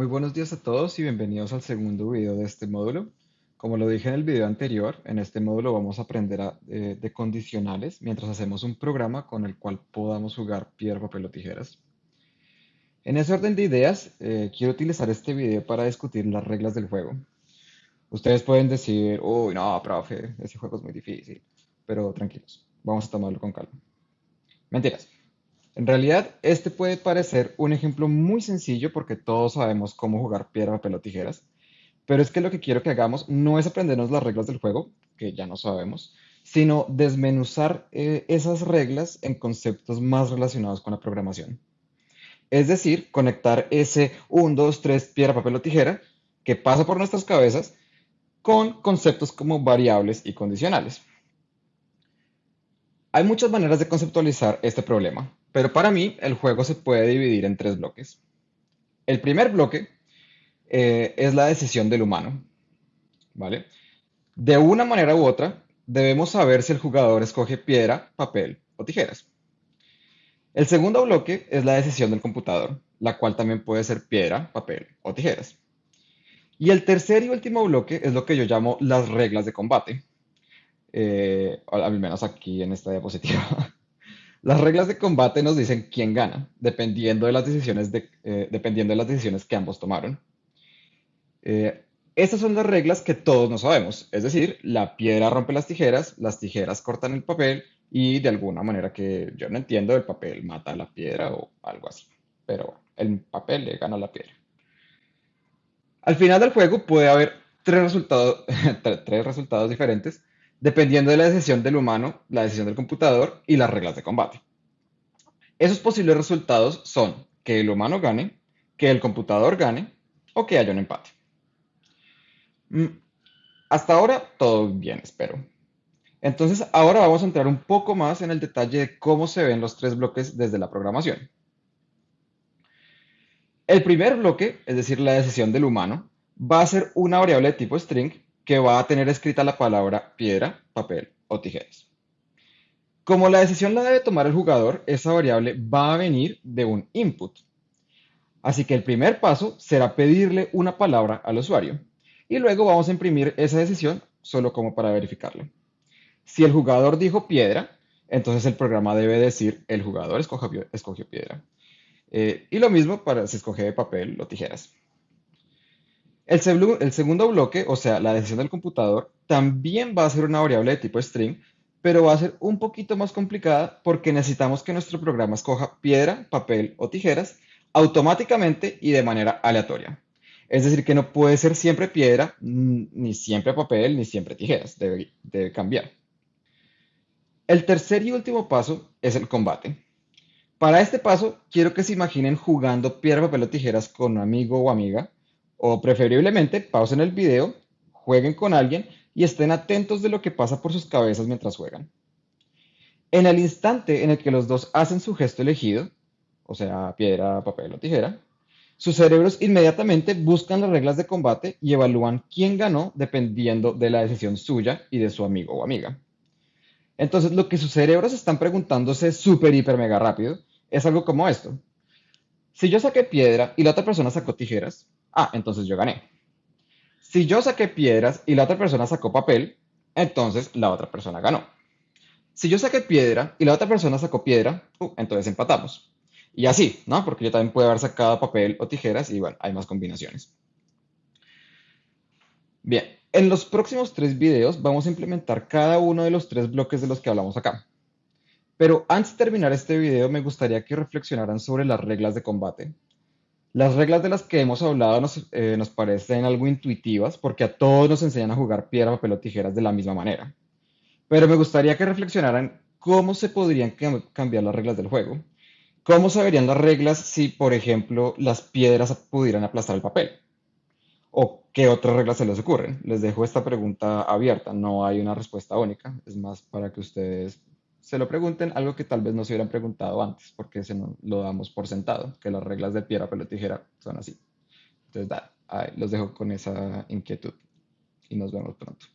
Muy buenos días a todos y bienvenidos al segundo video de este módulo. Como lo dije en el video anterior, en este módulo vamos a aprender eh, de condicionales mientras hacemos un programa con el cual podamos jugar piedra, papel o tijeras. En ese orden de ideas, eh, quiero utilizar este video para discutir las reglas del juego. Ustedes pueden decir, uy, no, profe, ese juego es muy difícil, pero tranquilos, vamos a tomarlo con calma. Mentiras. En realidad, este puede parecer un ejemplo muy sencillo porque todos sabemos cómo jugar piedra, papel o tijeras, pero es que lo que quiero que hagamos no es aprendernos las reglas del juego, que ya no sabemos, sino desmenuzar eh, esas reglas en conceptos más relacionados con la programación. Es decir, conectar ese 1, 2, 3, piedra, papel o tijera que pasa por nuestras cabezas con conceptos como variables y condicionales. Hay muchas maneras de conceptualizar este problema, pero para mí el juego se puede dividir en tres bloques. El primer bloque eh, es la decisión del humano, ¿vale? De una manera u otra, debemos saber si el jugador escoge piedra, papel o tijeras. El segundo bloque es la decisión del computador, la cual también puede ser piedra, papel o tijeras. Y el tercer y último bloque es lo que yo llamo las reglas de combate, eh, al menos aquí en esta diapositiva. Las reglas de combate nos dicen quién gana, dependiendo de las decisiones, de, eh, dependiendo de las decisiones que ambos tomaron. Eh, estas son las reglas que todos no sabemos, es decir, la piedra rompe las tijeras, las tijeras cortan el papel y de alguna manera que yo no entiendo, el papel mata a la piedra o algo así. Pero el papel le gana a la piedra. Al final del juego puede haber tres resultados diferentes dependiendo de la decisión del humano, la decisión del computador y las reglas de combate. Esos posibles resultados son que el humano gane, que el computador gane o que haya un empate. Mm, hasta ahora todo bien, espero. Entonces, ahora vamos a entrar un poco más en el detalle de cómo se ven los tres bloques desde la programación. El primer bloque, es decir, la decisión del humano, va a ser una variable de tipo string que va a tener escrita la palabra piedra, papel o tijeras. Como la decisión la debe tomar el jugador, esa variable va a venir de un input. Así que el primer paso será pedirle una palabra al usuario y luego vamos a imprimir esa decisión solo como para verificarlo. Si el jugador dijo piedra, entonces el programa debe decir el jugador escogió, piedra. Eh, y lo mismo para si escoge papel o tijeras. El, segundo bloque, o sea, la decisión del computador, también va a ser una variable de tipo string, pero va a ser un poquito más complicada porque necesitamos que nuestro programa escoja piedra, papel o tijeras automáticamente y de manera aleatoria. Es decir, que no puede ser siempre piedra, ni siempre papel, ni siempre tijeras. Debe, debe cambiar. El tercer y último paso es el combate. Para este paso, quiero que se imaginen jugando piedra, papel o tijeras con un amigo o amiga o preferiblemente pausen el video, jueguen con alguien y estén atentos de lo que pasa por sus cabezas mientras juegan. En el instante en el que los dos hacen su gesto elegido, o sea, piedra, papel o tijera, sus cerebros inmediatamente buscan las reglas de combate y evalúan quién ganó dependiendo de la decisión suya y de su amigo o amiga. Entonces, lo que sus cerebros están preguntándose súper, hiper, mega rápido es algo como esto. Si yo saqué piedra y la otra persona sacó tijeras, Ah, entonces yo gané. Si yo saqué piedras y la otra persona sacó papel, entonces la otra persona ganó. Si yo saqué piedra y la otra persona sacó piedra, uh, entonces empatamos. Y así, ¿no? Porque yo también puedo haber sacado papel o tijeras y bueno, hay más combinaciones. Bien, en los próximos tres videos vamos a implementar cada uno de los tres bloques de los que hablamos acá. Pero antes de terminar este video me gustaría que reflexionaran sobre las reglas de combate, las reglas de las que hemos hablado nos, eh, nos, parecen algo intuitivas porque a todos nos enseñan a jugar piedra, papel o tijeras de la misma manera. Pero me gustaría que reflexionaran cómo se podrían cambiar las reglas del juego. ¿Cómo se verían las reglas si, por ejemplo, las piedras pudieran aplastar el papel? ¿O qué otras reglas se les ocurren? Les dejo esta pregunta abierta, no hay una respuesta única, es más para que ustedes se lo pregunten, algo que tal vez no se hubieran preguntado antes, porque se lo damos por sentado, que las reglas de piedra, pelo, tijera son así. Entonces, da, los dejo con esa inquietud y nos vemos pronto.